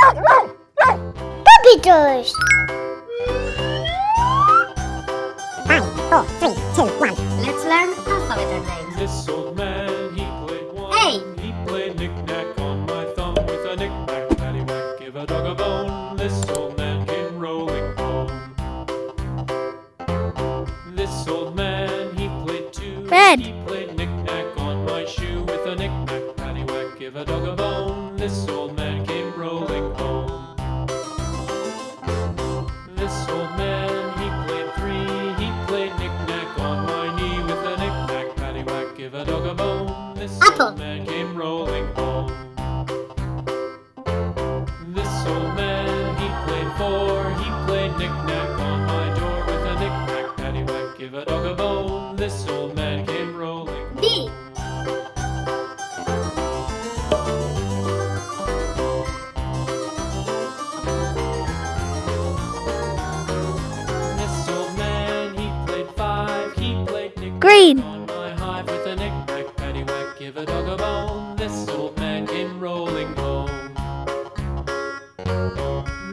Puppy toys. Five, four, three, two, one. Let's learn alphabet names. This old man, he played one. Hey! He played knick-knack on my thumb with a knick-knack, paddywhack, give a dog a bone. This old man came rolling home. This old man, he played two. Red. He played knick-knack on my shoe with a knick-knack, paddywhack, give a dog a bone. This old give a dog a bone. This Apple. old man came rolling home. This old man, he played four. He played knick-knack on my door with a knick-knack, paddywhack, give a dog a bone. This old man came rolling. B. This give a dog a bone. This old man came rolling home.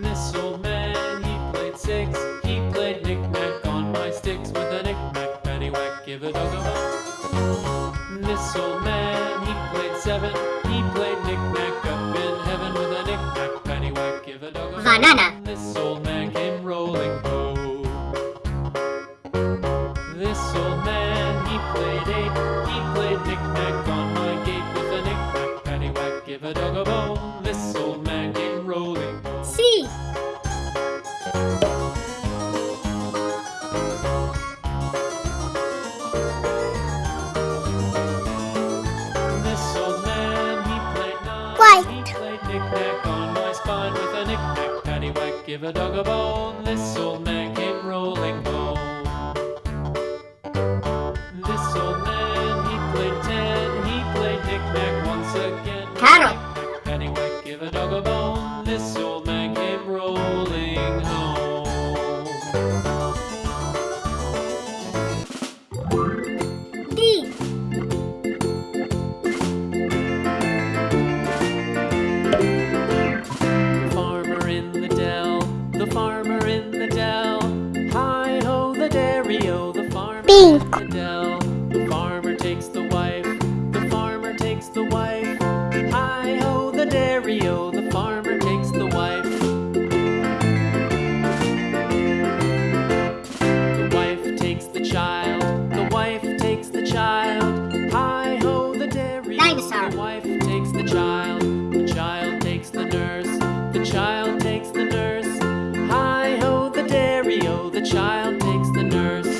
This old man, he played six. He played knick-knack on my sticks with a knick-knack, paddywhack, give a dog a bone. This old man, he played seven. He played knick-knack up in heaven with a knick-knack, paddywhack, give a dog a bone. Banana. Give a dog a bone. This old man came rolling. C. This old man, he played nine. White. He played knick-knack on my spine with a knick-knack, paddywhack, give a dog a bone. This old man Paddywhack, give a dog a bone. This old man came rolling home. D. The farmer in the dell, the farmer in the dell. Hi ho, the dairy o, the farmer Pink. in the dell. Child takes the nurse.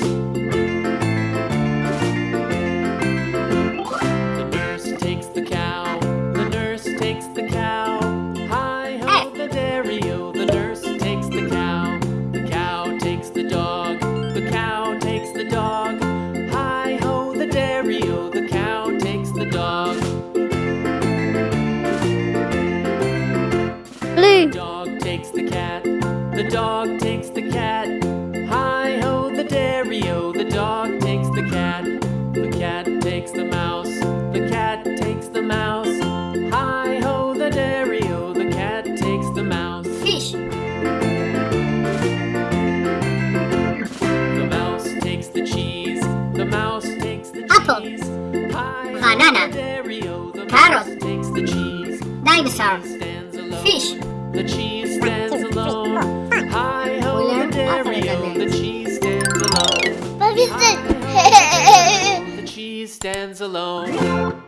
The nurse takes the cow, the nurse takes the cow. Hi ho, the dairy o, the nurse takes the cow. The cow takes the dog, the cow takes the dog. Hi ho, the dairy o, the cow takes the dog. Blue. Dog takes the cat, the dog takes the cat. Carrot. takes the cheese. Dinosaur. Stands alone. Fish. The cheese stands two, three, four, alone. Hi ho, the dairy the cheese stands alone. Hi ho, the cheese stands alone.